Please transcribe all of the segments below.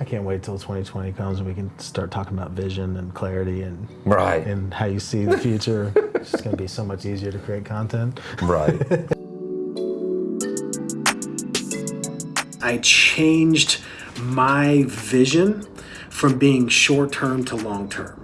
I can't wait till 2020 comes and we can start talking about vision and clarity and Right. and how you see the future. it's just going to be so much easier to create content. Right. I changed my vision from being short term to long term.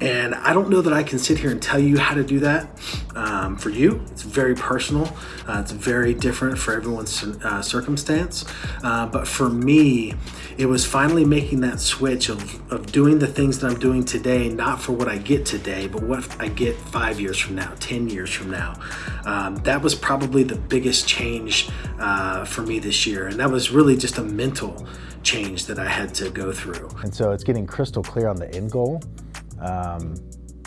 And I don't know that I can sit here and tell you how to do that um, for you. It's very personal. Uh, it's very different for everyone's uh, circumstance. Uh, but for me, it was finally making that switch of, of doing the things that I'm doing today, not for what I get today, but what I get five years from now, 10 years from now. Um, that was probably the biggest change uh, for me this year. And that was really just a mental change that I had to go through. And so it's getting crystal clear on the end goal, um,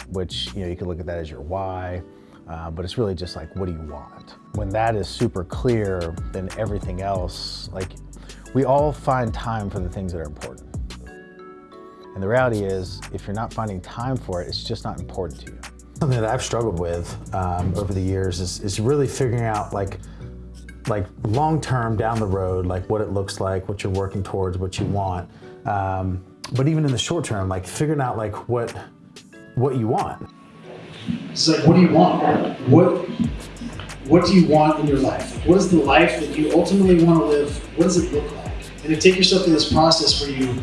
which you know you can look at that as your why, uh, but it's really just like what do you want. When that is super clear, then everything else, like we all find time for the things that are important. And the reality is, if you're not finding time for it, it's just not important to you. Something that I've struggled with um, over the years is, is really figuring out like like long term down the road, like what it looks like, what you're working towards, what you want. Um, but even in the short term, like figuring out like what what you want. It's like, what do you want? What what do you want in your life? What is the life that you ultimately want to live? What does it look like? And to take yourself through this process where you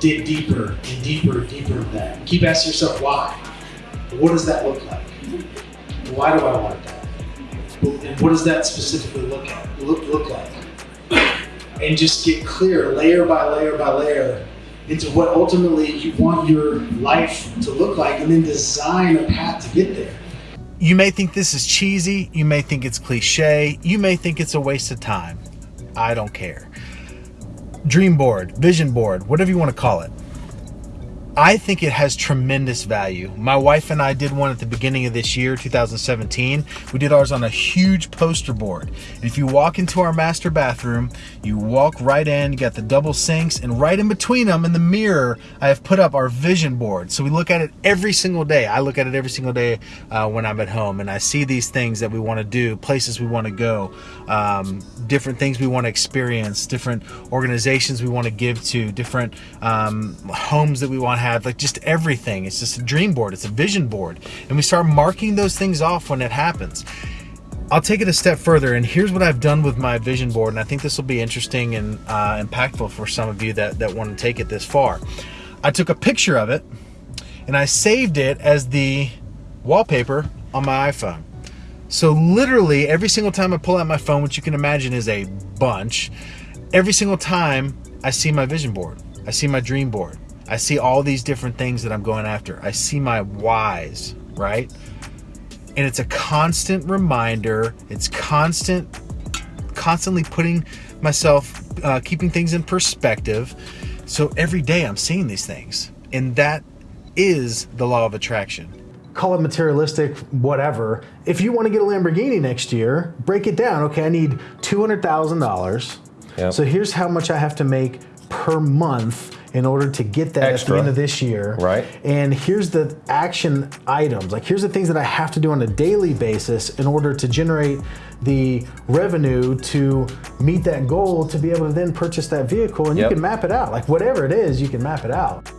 dig deeper and deeper and deeper in that. And keep asking yourself why. What does that look like? Why do I want that? And what does that specifically look at look look like? And just get clear, layer by layer by layer, into what ultimately you want your life to look like, and then design a path to get there. You may think this is cheesy, you may think it's cliche, you may think it's a waste of time. I don't care. Dream board, vision board, whatever you want to call it. I think it has tremendous value. My wife and I did one at the beginning of this year, 2017. We did ours on a huge poster board. And if you walk into our master bathroom, you walk right in, you got the double sinks, and right in between them in the mirror, I have put up our vision board. So we look at it every single day. I look at it every single day uh, when I'm at home, and I see these things that we want to do, places we want to go, um, different things we want to experience, different organizations we want to give to, different um, homes that we want have, like just everything. It's just a dream board, it's a vision board. And we start marking those things off when it happens. I'll take it a step further, and here's what I've done with my vision board, and I think this will be interesting and uh, impactful for some of you that, that want to take it this far. I took a picture of it, and I saved it as the wallpaper on my iPhone. So literally every single time I pull out my phone, which you can imagine is a bunch, every single time I see my vision board, I see my dream board, I see all these different things that I'm going after. I see my whys, right? And it's a constant reminder. It's constant, constantly putting myself, uh, keeping things in perspective. So every day I'm seeing these things. And that is the law of attraction. Call it materialistic, whatever. If you want to get a Lamborghini next year, break it down. Okay, I need $200,000. Yep. So here's how much I have to make per month in order to get that at Extra. the end of this year. Right. And here's the action items. Like here's the things that I have to do on a daily basis in order to generate the revenue to meet that goal to be able to then purchase that vehicle and Yep. you can map it out. Like whatever it is, you can map it out.